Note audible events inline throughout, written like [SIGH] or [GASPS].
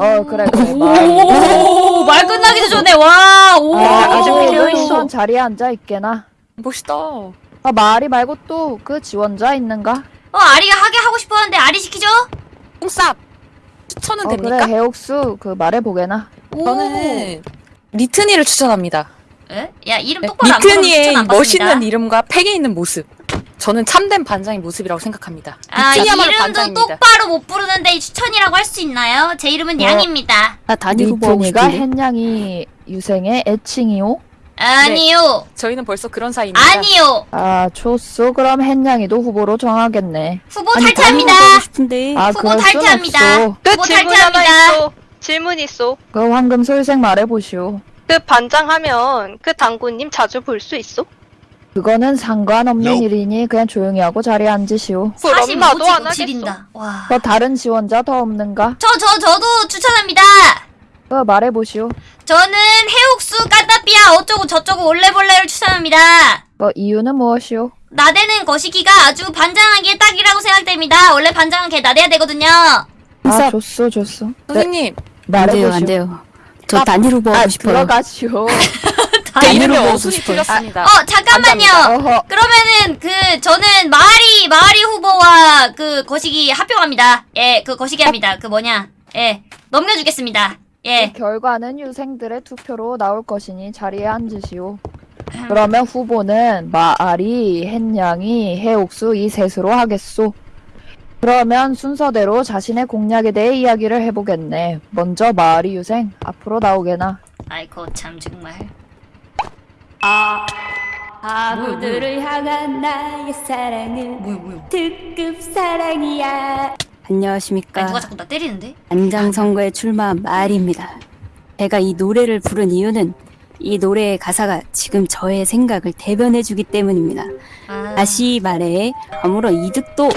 어 그래 그래 말. 오, 말 끝나기도 전에 와, 오. 아, 아직 아주 비어 있어. 우선 자리에 앉아 있게나. 멋있다. 아 말이 말고 또 그 지원자 있는가? 어, 아리가 하게 하고 싶었는데 아리 시키죠? 뽕쌉 추천은 어 됩니까? 그래 해옥수 그 말해 보게나. 오. 저는 리트니를 추천합니다. 에? 야, 이름 똑바로 안 부르면 리트니의 멋있는. 이름과 팩에 있는 모습. 저는 참된 반장의 모습이라고 생각합니다. 아, 이름도 반장입니다. 똑바로 못 부르는데 추천이라고 할 수 있나요? 제 이름은 어. 양입니다. 나 단일 후보 하고 리트니가 싶은데. 헨양이 유생의 애칭이오? 아니요. 저희는 벌써 그런 사이입니다. 아니요. 아 좋소 그럼 헨양이도 후보로 정하겠네. 후보 아니, 탈퇴합니다. 아 후보 탈퇴합니다. 후보 질문 하나 탈퇴합니다. 있어. 질문 있어. 그 황금소 유생 말해 보시오. 그 반장하면 그 당구님 자주 볼 수 있어? 그거는 상관없는 일이니 그냥 조용히 하고 자리에 앉으시오. 그럼 나도 안45 하겠어. 지린다. 와. 그 다른 지원자 더 없는가? 저, 저, 저도 추천합니다. 그 말해 보시오. 저는 해옥수, 까따삐아, 어쩌고 저쩌고 올레볼레를 추천합니다. 그 이유는 무엇이오? 나대는 거시기가 아주 반장하기에 딱이라고 생각됩니다. 원래 반장은 걔 나대야 되거든요. 아 뽕쌉. 좋소 좋소. 네, 선생님, 안 말해 돼요, 보시오. 안 돼요. 저 아, 단일 후보 아 하고 싶어요. 들어가시오. [LAUGHS] 제 단일 이름이 어순이. 틀렸습니다. 어, 잠깐만요. 그러면은 그 저는 마리 마리 후보와 그 거시기 합병합니다. 예, 그 거시기 합니다. 그 뭐냐? 예, 넘겨주겠습니다. 예, 그 결과는 유생들의 투표로 나올 것이니 자리에 앉으시오. 그러면 후보는 마아리, 햇냥이, 해옥수 이 셋으로 하겠소. 그러면 순서대로 자신의 공약에 대해 이야기를 해보겠네. 먼저 마아리 유생 앞으로 나오게나. 아이고 참 정말. 아, 아무들을 향한 나의 사랑은 뭐야 뭐야? 특급 사랑이야. 안녕하십니까. 아니, 누가 자꾸 나 때리는데? 안장 선거에 출마한 말입니다. 제가 이 노래를 부른 이유는 이 노래의 가사가 지금 저의 생각을 대변해주기 때문입니다. 아, 다시 말해 아무런 이득도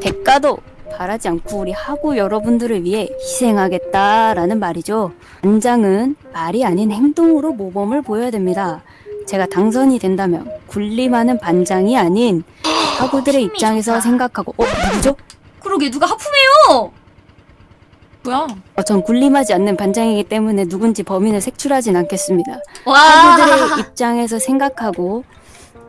대가도 바라지 않고 우리 하고 여러분들을 위해 희생하겠다라는 말이죠. 안장은 말이 아닌 행동으로 모범을 보여야 됩니다. 제가 당선이 된다면 군림하는 반장이 아닌 [GASPS] 힘이 입장에서. 생각하고 어 누구죠? 그러게 누가 하품해요? 뭐야? 어, 전 군림하지 않는 반장이기 때문에 누군지 범인을 색출하진 않겠습니다. 와, 학우들의 입장에서 생각하고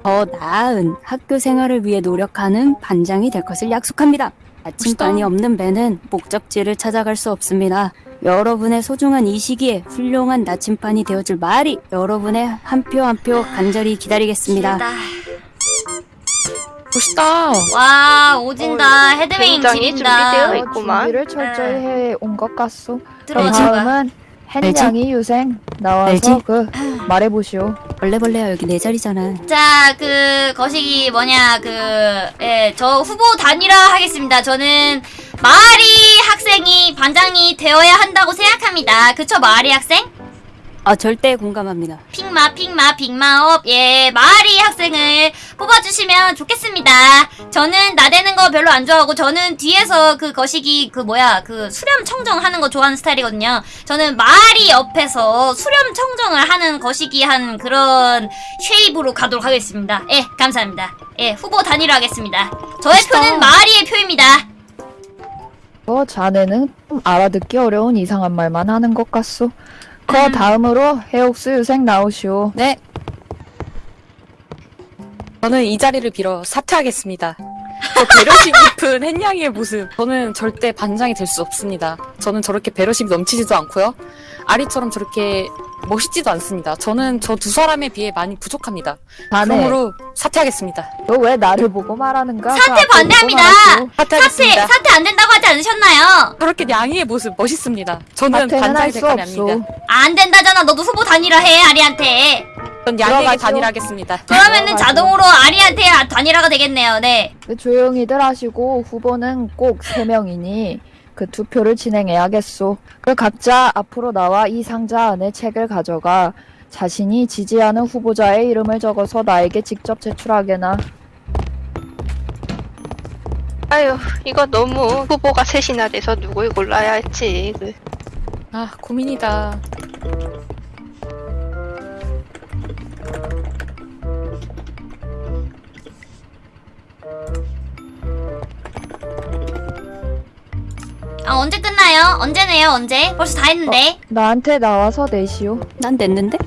더 나은 학교 생활을 위해 노력하는 반장이 될 것을 약속합니다. 아침반이. 없는 배는 목적지를 찾아갈 수 없습니다. 여러분의 소중한 이 시기에 훌륭한 나침반이 되어줄 말이 여러분의 한 표 한 표 간절히 기다리겠습니다. 길다. 멋있다. 와 오진다. 어, 헤드윙 굉장히 지린다. 준비되어 어, 있구만. 준비를 철저히 해온 것 같소. 그럼. 다음은 햇냥이 유생 나와서 알지? 그 말해보시오. 벌레벌레야 여기 내 자리잖아. 자, 그 거시기 뭐냐 그 예, 저 후보 단일화 하겠습니다. 저는 마리 학생이 반장이 되어야 한다고 생각합니다. 그쵸, 마리 학생? 아 절대 공감합니다. 핑마 핑마 빅마업 예 마리 학생을 뽑아주시면 좋겠습니다. 저는 나대는 거 별로 안 좋아하고 저는 뒤에서 그 거시기 그 뭐야 그 수렴 청정하는 거 좋아하는 스타일이거든요. 저는 마리 옆에서 수렴 청정을 하는 거시기 한 그런 쉐입으로 가도록 하겠습니다. 예 감사합니다. 예 후보 단일화하겠습니다. 저의 멋있다. 표는 마리의 표입니다. 어, 자네는 좀 알아듣기 어려운 이상한 말만 하는 것 같소. 그 음. 다음으로 해옥수 유생 나오시오. 네. 저는 이 자리를 빌어 사퇴하겠습니다. 저 배려심 [LAUGHS] 깊은 햇냥이의 모습. 저는 절대 반장이 될 수 없습니다. 저는 저렇게 배려심이 넘치지도 않고요. 아리처럼 저렇게 멋있지도 않습니다. 저는 저 두 사람에 비해 많이 부족합니다. 자네, 그러므로 사퇴하겠습니다. 너 왜 나를 보고 말하는가? 사퇴 그 반대합니다. 사퇴. 사퇴 안 된다고 하지 않으셨나요? 저렇게 냥이의 모습 멋있습니다. 저는 사퇴는 반장이 할될수 사람이 없소. 아닙니다. 안 된다잖아. 너도 후보 단일화 해 아리한테. 전 양에게. 단일하겠습니다. 그러면은 들어가죠. 자동으로 아리한테 단일화가 되겠네요. 네. 그 조용히들 하시고 후보는 꼭 세명이니 그 투표를 진행해야겠소. 그 각자 앞으로 나와 이 상자 안에 책을 가져가 자신이 지지하는 후보자의 이름을 적어서 나에게 직접 제출하게나. 아유, 이거 너무 후보가 셋이나 돼서 누굴 골라야 할지. 그아 고민이다. 어, 어, 언제 끝나요? 언제 내요? 언제? 벌써 다 했는데. 나한테 나와서 내시오. 난 냈는데?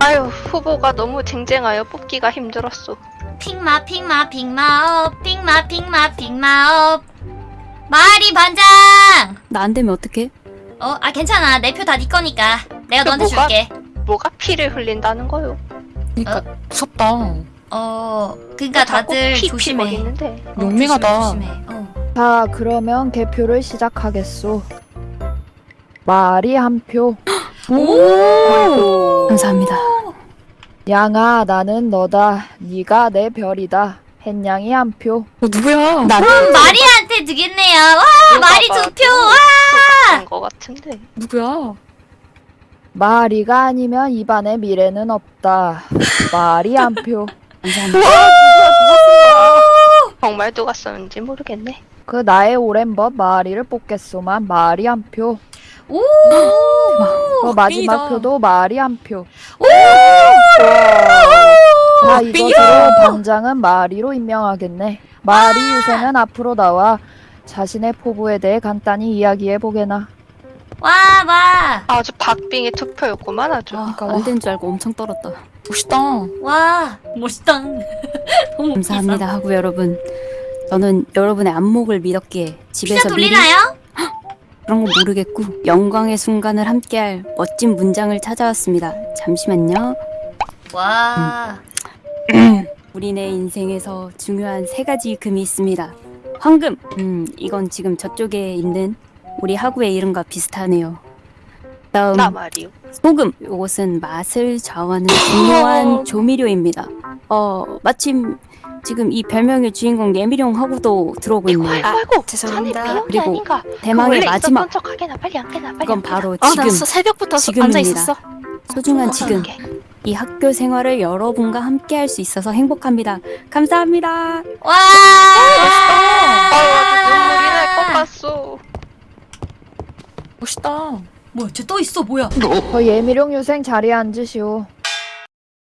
아유 후보가 너무 쟁쟁하여 뽑기가 힘들었어. 픽마 픽마 픽마업 픽마 픽마 픽마업 마리 반장 나 안 되면 어떡해? 어 아 괜찮아 내 표 다 네 거니까 내가 그 너한테 뭐가? 줄게 뭐가 피를 흘린다는 거요? 그니까 무섭다. 어 그니까 다들 조심해 먹이는데. 어, 용맹하다. 조심해, 조심해. 어. 자, 그러면 개표를 시작하겠소. 말이 한 표. [GASPS] 감사합니다. 양아, 나는 너다. 네가 내 별이다. 햇냥이 한 표. 어, 누구야? 나 그럼 [LAUGHS] 마리한테 드겠네요 와 마리 두 표 와 거 같은데. 누구야? 마리가 아니면 입안에 미래는 없다. 말이 한 표. [LAUGHS] 감사합니다. 정말 누가 썼는지 모르겠네. 그 나의 오랜 법 마리를 뽑겠소만 말이 한 표. 오 그 마지막. 표도 말이 한 표. 오! 자, 이것으로 반장은 마리로 임명하겠네. 마리 유생은 앞으로 나와 자신의 포부에 대해 간단히 이야기해 보게나. 와, 와, 아주 박빙의 투표였구만 아주. 아, 안된 줄 알고 엄청 떨었다. 멋있다. 와, 멋있다. [LAUGHS] 너무 감사합니다 하고 여러분. 저는 여러분의 안목을 믿었기에 집에서 돌리나요? 그런 거 모르겠고 영광의 순간을 함께할 멋진 문장을 찾아왔습니다. 잠시만요. 와, 우리네 인생에서 중요한 세 가지 금이 있습니다. 황금. 음, 이건 지금 저쪽에 있는 우리 하구의 이름과 비슷하네요. 다음 나 말이요. 소금. 이것은 맛을 좌우하는 [LAUGHS] 중요한 조미료입니다. 어, 마침 지금 이 별명의 주인공 예미룡 하구도 들어오고 있네요. 아이고 아이고. 죄송합니다. 그리고? 대망의 마지막. 척하게나 빨리 안 깨나 빨리 이건 안 깨나. 바로 아, 지금 나 새벽부터 지금입니다. 앉아 있었어. 소중한 지금 이 학교 생활을 여러분과 함께 할 수 있어서 행복합니다. 감사합니다. 와, 아유 아주 눈물이 날것 같소. 멋있다. 뭐야, 쟤또 있어, 뭐야? 저 예미룡 유생 자리에 앉으시오.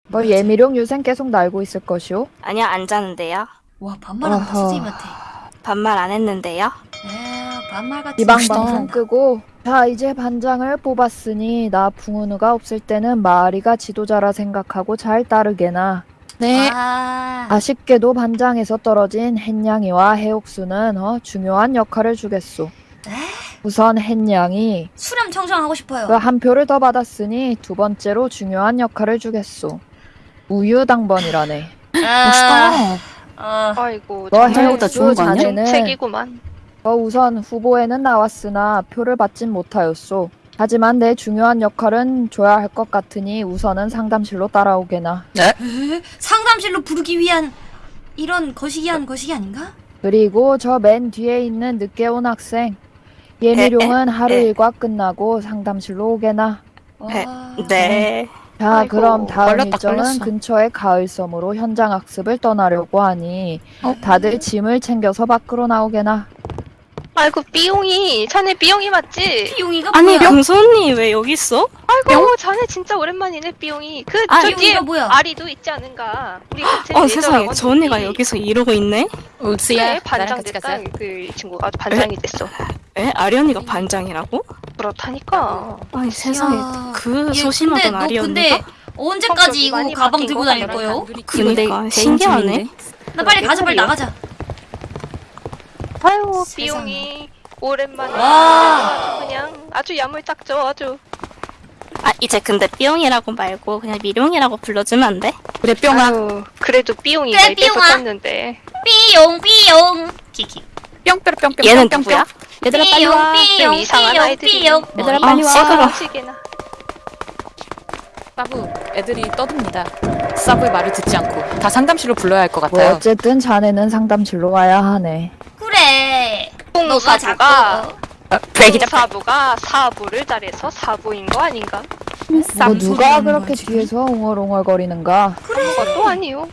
뭐 예미룡 유생 계속 날고 있을 것이오. 아니요, 안 자는데요. 와, 반말한다, 어허. 선생님한테. 반말 안 했는데요. 에 반말 같은. 이방. 방송 끄고 자 이제 반장을 뽑았으니 나 붕은우가 없을 때는 마리가 지도자라 생각하고 잘 따르게나. 네. 아, 아쉽게도 반장에서 떨어진 햇냥이와 해옥수는 어, 중요한 역할을 주겠소. 에? 우선 햇냥이 수렴 청정하고 싶어요. 그한 표를 더 받았으니 두 번째로 중요한 역할을 주겠소. 우유 당번이라네. 아, 멋있다. 어, 아이고. 너 정말 해옥보다 좋은 거 아니야? 정책이구만. 어, 우선 후보에는 나왔으나 표를 받진 못하였소. 하지만 내 중요한 역할은 줘야 할 것 같으니 우선은 상담실로 따라오게나. 에? 상담실로 부르기 위한 이런 거시기한 거시기 아닌가? 그리고 저 맨 뒤에 있는 늦게 온 학생. 예미룡은 하루 에. 일과 끝나고 상담실로 오게나. 와. 네. 자, 아이고, 그럼 다음 걸렸다, 일정은 걸렸어. 근처의 가을섬으로 현장 학습을 떠나려고 하니 어? 다들 짐을 챙겨서 밖으로 나오게나. 아이고 삐용이. 자네 삐용이 맞지? 비용이가 아니, 뭐야? 병수 언니 왜 여기 있어? 아이고 자네 진짜 오랜만이네 삐용이. 그 아, 저 뒤에 삐용이가 뭐야? 아리도 있지 않은가? 우리 같은 어, 세상에. 저 언니가. 여기서 이러고 있네? 울스야. 그래 나랑 반장 같이 됐다. 가자. 그 친구가 반장이 됐어. [LAUGHS] 에? 아리 언니가 반장이라고? 그렇다니까. 아니, 세상에. 야. 그 얘, 소심하던 근데 너 아리 근데 언니가? 언제까지 이거 많이 가방 바뀐 들고 것 다닐 같더라. 거예요? 그니까, 내 신기하네. 나 빨리 가자 빨리. 나가자. 아유. 삐용이 오랜만에 와. 아주 그냥 아주 야물딱져 아주. 아, 이제 근데 삐용이라고 말고 그냥 미룡이라고 불러주면 안 돼? 그래, 뿅아. 아유, 그래도 삐용이가 그래, 입에서 삐용아. 떴는데. 삐용 삐용 키키. 뿅뿅 뿅뿅. 얘는 뿅뿅. 누구야? 얘들아 빨리 와. 삐용 이상한. 삐용. 얘들아, 뭐, 빨리 아, 와. 시끄러. 시계나. 사부, 애들이 떠듭니다. 사부의 말을 듣지 않고. 다 상담실로 불러야 할 것 뭐 같아요. 어쨌든 자네는 상담실로 와야 하네. 그래. 너가 자꾸 아, 브레이크다. 홍사부가 사부를 잘해서 사부인 거 아닌가? 뭐 누가 그렇게. 뒤에서 웅얼웅얼거리는가? 그것도 아니요.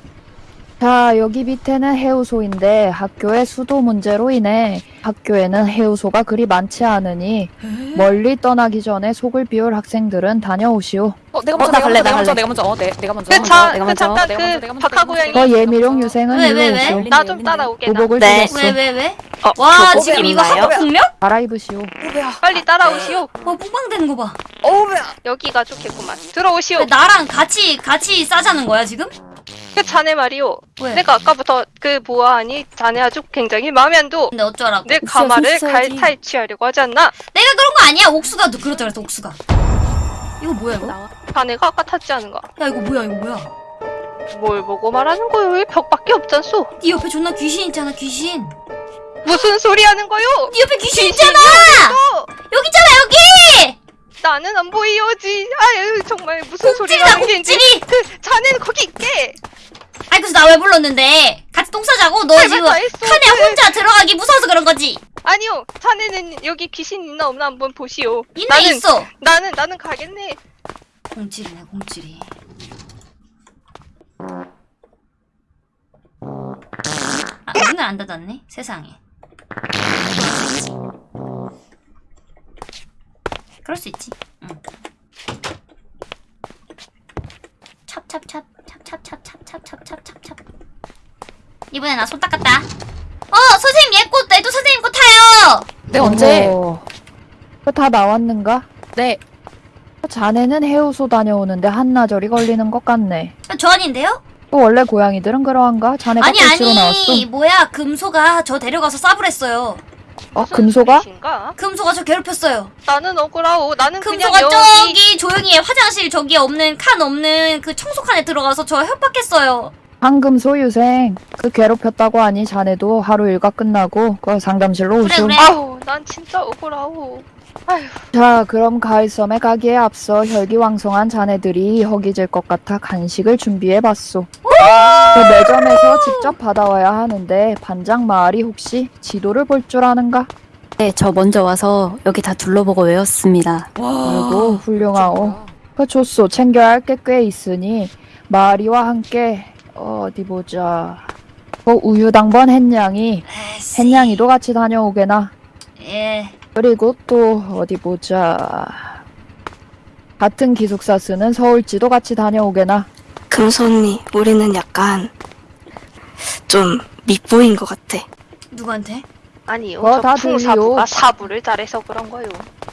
자, 여기 밑에는 해우소인데 학교의 수도 문제로 인해 학교에는 해우소가 그리 많지 않으니 멀리 떠나기 전에 속을 비울 학생들은 다녀오시오. 어, 내가 어, 먼저 나 내가 갈래, 먼저 나 내가 갈래. 먼저 어 내, 내가 먼저 그, 먼저, 자, 내가 그 먼저, 잠깐 내가 먼저, 내가 그 먼저, 박하 내가 먼저. 고양이 그 예미룡 유생은 왜? 오시오. 나좀 따라오게 나 보복을 네. 왜 왜 왜? 어, 와 지금 이거? 한국 국명? 갈아입으시오. 빨리 따라오시오 와 뽕빵되는 거 봐. 여기가 좋겠구만 들어오시오 왜 나랑 같이 같이 싸자는 거야 지금? 그 [LAUGHS] 자네 말이오 왜? 내가 아까부터 그 보아하니 자네 아주 굉장히 마음에 안 둬 근데 어쩌라고? 내 가마를. 갈탈취하려고 하지 않나? 내가 그런 거 아니야. 옥수가 너 그랬어 옥수가. 이거 뭐야 이거? 야 자네가 아까 탔지 않은가? 이거 뭐야 이거 뭐야? 뭘 보고 말하는 거요? 왜 벽밖에 없잖소? 네 옆에 존나 귀신 있잖아 귀신. 무슨 소리 하는 거요? 네 옆에 귀신 있잖아. 여기 있잖아 여기. 나는 안 보이오지. 아유 정말 무슨 옥진이다 하는 게인지. 옥진이. 그 자네는 거기 있게. 아이 그래서 나 왜 불렀는데? 같이 똥 싸자고? 너할 지금. 칸에 혼자 들어가기 무서워서 그런 거지? 아니요, 자네는 여기 귀신 있나 없나 한번 보시오. 있네 나는 있어. 나는 나는 가겠네. 공찌리네 공찌리. 아 문을 안 닫았네 세상에. 그럴 수 있지. 응. 찹찹찹 찹찹찹찹찹찹찹찹찹. 이번에 나 손 닦았다. 어 선생님 얘꽃 애도 선생님 꽃 타요. 네 언제? 그다 나왔는가? 네 자네는 해우소 다녀오는데 한나절이 걸리는 것 같네. 저 아닌데요? 또 원래 고양이들은 그러한가? 자네가 아니 꽃으로 나왔어. 아니 뭐야 금소가 저 데려가서 싸불했어요. 어, 무슨 금소가? 소리신가? 금소가 저 괴롭혔어요. 나는 억울하오. 나는 그냥 금소가 여기 저기 조용히 해. 화장실 저기 없는 칸 없는 그 청소칸에 들어가서 저 협박했어요. 황금 소유생 그 괴롭혔다고 하니 자네도 하루 일과 끝나고 그 상담실로 그래, 오시오. 그래. 아우, 난 진짜 억울하오. 자, 그럼 가을섬에 가기에 앞서 혈기왕성한 자네들이 허기질 것 같아 간식을 준비해봤소. 그 매점에서 직접 받아와야 하는데 반장 마을이 혹시 지도를 볼 줄 아는가? 네, 저 먼저 와서 여기 다 둘러보고 외웠습니다. 아이고 훌륭하오. 그 좋소 챙겨야 할 게 꽤 있으니 마리와 함께 어디 보자. 그 우유당번 햇냥이 에이씨. 햇냥이도 같이 다녀오게나. 예. 그리고 또 어디 보자. 같은 기숙사 쓰는 서울지도 같이 다녀오게나. 금손이 우리는 약간 좀 밉보인 것 같아. 누구한테? 아니요. 어, 다저 풍사부가. 사부를 잘해서 그런 거요.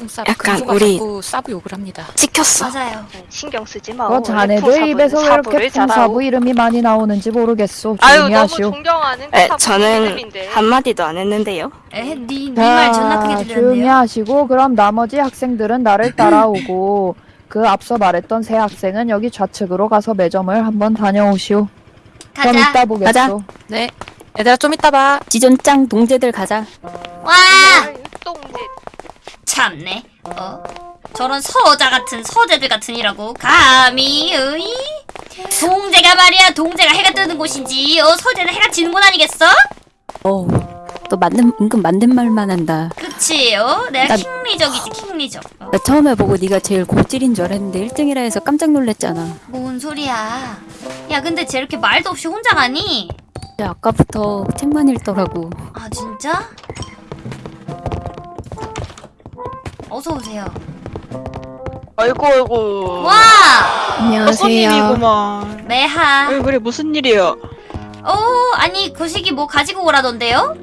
사 약간 우리- 사부 욕을 합니다. 찍혔어. 맞아요. 네, 신경 쓰지 마. 어, 자네들 입에서 왜 이렇게 풍사부 이름이 많이 나오는지 모르겠소. 아유, 조용히 너무 하시오. 존경하는 에, 저는 이름인데. 한마디도 안 했는데요. 에, 니니말 존나 크게 조용히 들렸네요. 하시고 그럼 나머지 학생들은 나를 따라오고 그 앞서 말했던 새 학생은 여기 좌측으로 가서 매점을 한번 다녀오시오. 그럼 가자. 이따 보겠소. 가자. 네 얘들아 좀 이따 봐. 지존짱 동재들 가자. 와 똥짓. 참네. 어 저런 서자 같은 서재들 같으니라고 감히 으이 동재가 말이야 동재가 해가 뜨는 곳인지 어 서재는 해가 지는 곳 아니겠어? 어우, 또 맞는, 은근 맞는 말만 한다. 그치 어 내가 나- 킹리적이지 킹리적. 어. 나 처음에 보고 네가 제일 고질인 줄 알았는데 1등이라 해서 깜짝 놀랐잖아. 뭔 소리야? 야 근데 쟤 이렇게 말도 없이 혼자 가니? 근데 아까부터 책만 읽더라고. 아 진짜? 어서 오세요. 아이고 아이고 와 손님이구만 매하. 왜 그래 무슨 일이야 어 아니 거시기 뭐 가지고 오라던데요?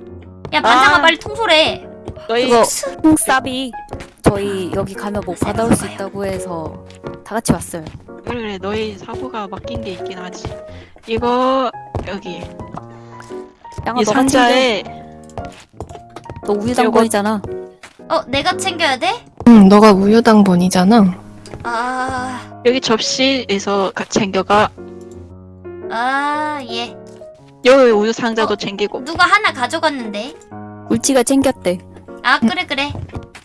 야 반장아 아. 빨리 통솔해. 너희 그거 홍쌉이 저희 여기 가면 뭐 받아올 수 있다고 해서 다 같이 왔어요. 그래 그래 너희 사고가 맡긴 게 있긴 하지 이거 여기 양아 이. 상자에 너 우유당번이잖아. 어 내가 챙겨야 돼? 응, 너가 우유당번이잖아. 아, 여기 접시에서 가- 챙겨가 아, 예. 여기 우유 상자도 어? 챙기고 누가 하나 가져갔는데? 울지가 챙겼대. 아, 그래, 그래.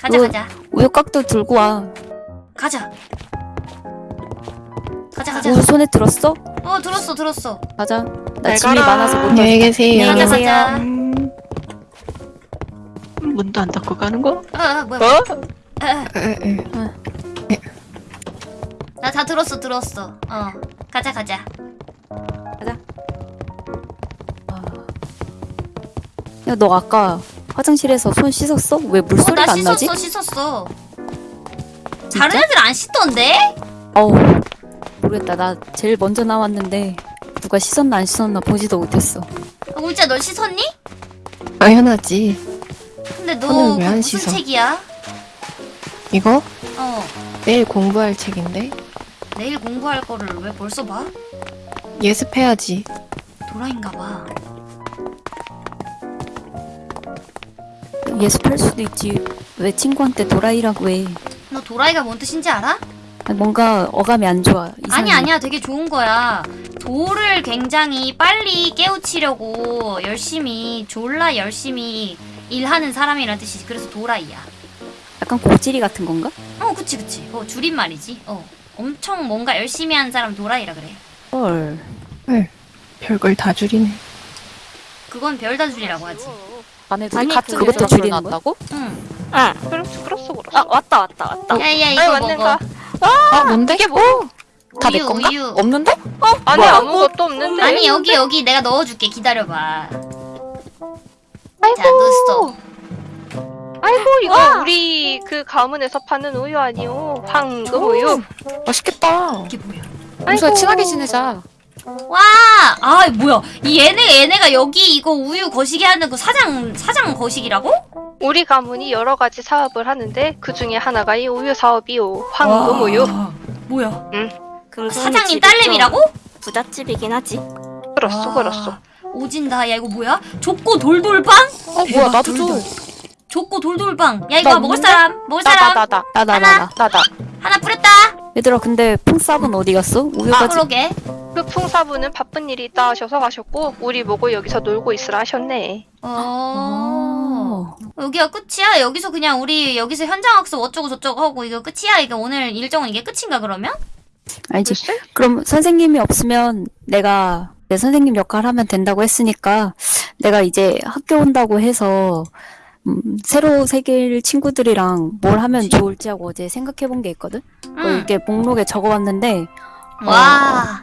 가자, 어. 가자. 우유곽도 들고 와. 가자. 가자, 가자. 우유 손에 들었어? 어, 들었어, 들었어. 가자. 나 잘 짐이 가라. 많아서 못 안녕히 가. 계세요. 가자. 가자. 음, 문도 안 닫고 가는 거? 어, 어, 뭐야. 어? 어, 어. 에, 에. 나 다 들었어, 들었어. 어. 가자, 가자. 아. 야, 너 아까 화장실에서 손 씻었어? 왜 어, 물소리가 나 안 나지? 씻었어, 씻었어. 진짜? 다른 애들 안 씻던데? 어우, 모르겠다. 나 제일 먼저 나왔는데 누가 씻었나 안 씻었나 보지도 못했어. 아, 울자 너 씻었니? 당연하지. 근데 너 오늘 그 왜안 무슨 씻어? 책이야? 이거 어 내일 공부할 책인데 내일 공부할 거를 왜 벌써 봐? 예습해야지. 도라인가 봐. 예습할 수도 있지. 왜 친구한테 도라이라고 해? 너 도라이가 뭔 뜻인지 알아? 아니, 뭔가 어감이 안 좋아. 이상해. 아니 아니야 되게 좋은 거야. 도를 굉장히 빨리 깨우치려고 열심히 졸라 열심히 일하는 사람이란 뜻이지. 그래서 도라이야. 약간 고지리 같은 건가? 어 그치 그치. 어 줄임말이지. 어 엄청 뭔가 열심히 하는 사람 도라이라 그래. 헐. 별걸 다 줄이네. 그건 별다 줄이라고 하지. 안에 둘이 아니, 같은 그것도 줄이는 거야? 나왔다고? 응. 응. 그렇소 그렇소 그렇소. 아 왔다 왔다 왔다. 야야 이거 왔는가? 먹어. 아 뭔데? 이게 뭐? 다내 우유, 건가? 우유. 없는데? 안에 뭐야? 아무것도 없는데. 아니 여기 여기 내가 넣어줄게 기다려봐. 자 넣었어. 아이고 이거 우리 그 가문에서 파는 우유 아니오? 황금 우유. 맛있겠다. 이게 뭐야? 평소에 아이고. 친하게 지내자. 와, 아 뭐야? 이 얘네 얘네가 여기 이거 우유 거시기 하는 그 사장 사장 거시기라고? 우리 가문이 여러 가지 사업을 하는데 그 중에 하나가 이 우유 사업이오. 황금 우유. 뭐야? 금손이 사장님 집이 딸내미라고? 좀 부잣집이긴 하지. 그렇소 와, 그렇소. 오진다. 야 이거 뭐야? 족고 돌돌빵? 어 뭐야 나도 줘. 족고 돌돌빵. 야 이거 나 먹을? 사람? 먹을 사람? 나나나나 나, 나, 나, 나. 나 나. 하나 뿌렸다. 얘들아, 근데 퐁쌉은 어디 갔어? 아 우유까지. 그러게. 그 풍사부는 바쁜 일이 있다 하셔서 가셨고 우리 보고 여기서 놀고 있으라 하셨네. 어. 어. 여기가 끝이야? 여기서 그냥 우리 여기서 현장 학습 어쩌고 저쩌고 하고 이거 끝이야? 이게 오늘 일정은 이게 끝인가 그러면? 알지? 글쎄? 그럼 선생님이 없으면 내가 내 선생님 역할 하면 된다고 했으니까 내가 이제 학교 온다고 해서 음, 새로 새길 친구들이랑 뭘 하면 좋을지 하고 어제 생각해 본 게 있거든? 뭐 응. 이렇게 목록에 적어 왔는데 와.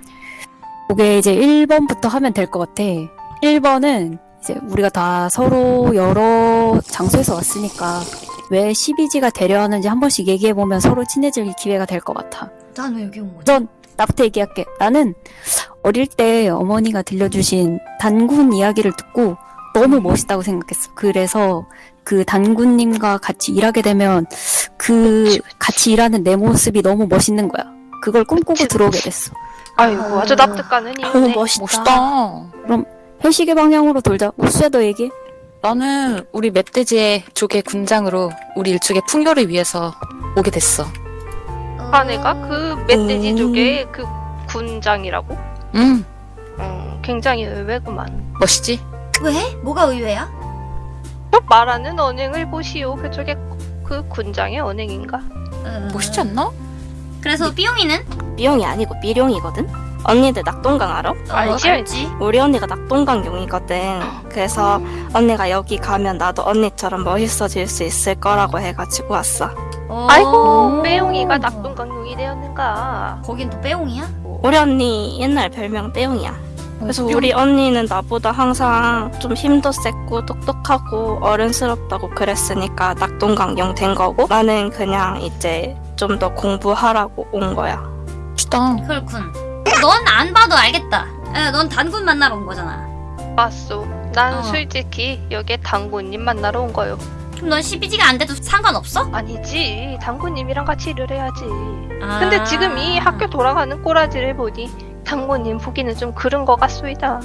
그게 이제 1번부터 하면 될 것 같아. 1번은 이제 우리가 다 서로 여러 장소에서 왔으니까 왜 12지가 되려 하는지 한 번씩 얘기해 보면 서로 친해질 기회가 될 것 같아. 난 왜 여기 온 거지? 우선 나부터 얘기할게. 나는 어릴 때 어머니가 들려주신 단군 이야기를 듣고 너무 멋있다고 생각했어. 그래서 그 단군님과 같이 일하게 되면 그 같이 일하는 내 모습이 너무 멋있는 거야. 그걸 꿈꾸고 그치. 들어오게 됐어. 아이고 아주 납득가는 이유네. 멋있다. 회식의 방향으로 돌자. 우수야도 얘기해. 나는 우리 멧돼지의 쪽의 군장으로 우리 일족의 풍요를 위해서 오게 됐어. 아내가 그 멧돼지 음. 쪽에 그 군장이라고? 음 음, 굉장히 의외구만. 멋있지? 왜? 뭐가 의외야? 또 말하는 언행을 보시오. 그쪽에 그 군장의 언행인가? 어. 멋있지 않나? 그래서 삐용이는? 미용이 아니고 미룡이거든. 언니들 낙동강 알아? 알지, 어, 알지. 우리 언니가 낙동강용이거든. 그래서 언니가 여기 가면 나도 언니처럼 멋있어질 수 있을 거라고 해가지고 왔어. 어. 아이고 빼용이가 낙동강용이 되었는가? 거긴 또 빼용이야? 우리 언니 옛날 별명 떼용이야. 그래서 뿅. 우리 언니는 나보다 항상 좀 힘도 세고 똑똑하고 어른스럽다고 그랬으니까 낙동강용 된 거고 나는 그냥 이제 좀 더 공부하라고 온 거야. 멋있다. 그렇군. 넌 안 봐도 알겠다. 에, 넌 단군 만나러 온 거잖아. 맞소. 난 어. 솔직히 여기에 당구님 만나러 온 거요. 그럼 넌 12지가 안 돼도 상관없어? 아니지. 당구님이랑 같이 일을 해야지. 아. 근데 지금 이 학교 돌아가는 꼬라지를 보니 당구님 보기는 좀 그런 거 같소이다.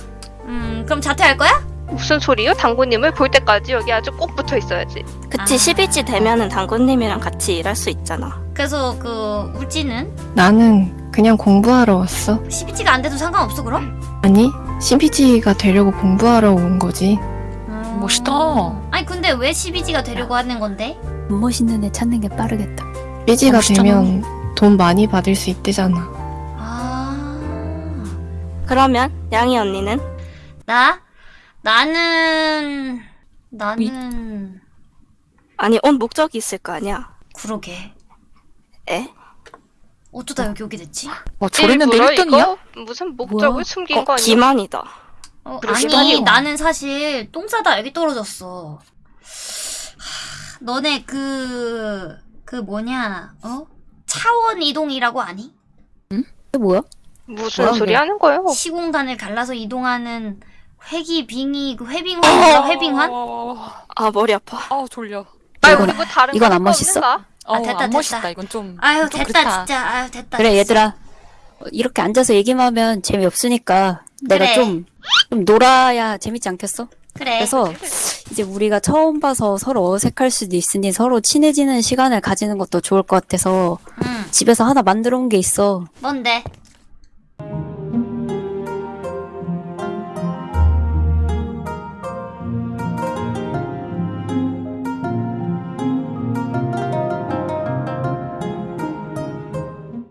음, 그럼 자퇴할 거야? 무슨 소리요? 당구님을 볼 때까지 여기 아주 꼭 붙어 있어야지. 그치 아. 12지 되면은 당구님이랑 같이 일할 수 있잖아. 그래서 그 울지는 나는 그냥 공부하러 왔어. 12지가 안 돼도 상관없어 그럼? 아니, CPG가 되려고 공부하러 온 거지. 음. 멋있다. 아니 근데 왜 12지가 되려고 하는 건데? 못 멋있는 애 찾는 게 빠르겠다. 삐지가 멋있잖아. 되면 돈 많이 받을 수 있대잖아. 아. 그러면 양이 언니는 나? 나는 나는 아니 온 목적이 있을 거 아니야. 그러게. 에? 어쩌다 여기 오게 됐지? 어 저랬는데 일부러 1등이야? 이거 무슨 목적을 뭐야? 숨긴 어, 거 아니야? 기만이다. 어. 아니 나는 사실 똥 싸다 여기 떨어졌어. 하, 너네 그 그 뭐냐 어 차원 이동이라고 아니? 이게 뭐야? 무슨 뭐야, 소리? 하는 거예요? 시공간을 갈라서 이동하는 회기 빙이 그 회빙환인가 회빙환? 아 머리 아파. 아 졸려. 아 이건- 우리 뭐 다른 이건 안거 멋있어? 없는가? 어, 됐다, 안 멋있다. 됐다. 이건 좀. 아유 좀 됐다 그렇다. 진짜 아유 됐다 그래 됐어. 얘들아 어, 이렇게 앉아서 얘기만 하면 재미없으니까 내가 그래. 좀, 좀 놀아야 재밌지 않겠어? 그래. 그래서 이제 우리가 처음 봐서 서로 어색할 수도 있으니 서로 친해지는 시간을 가지는 것도 좋을 것 같아서 응. 집에서 하나 만들어 온 게 있어. 뭔데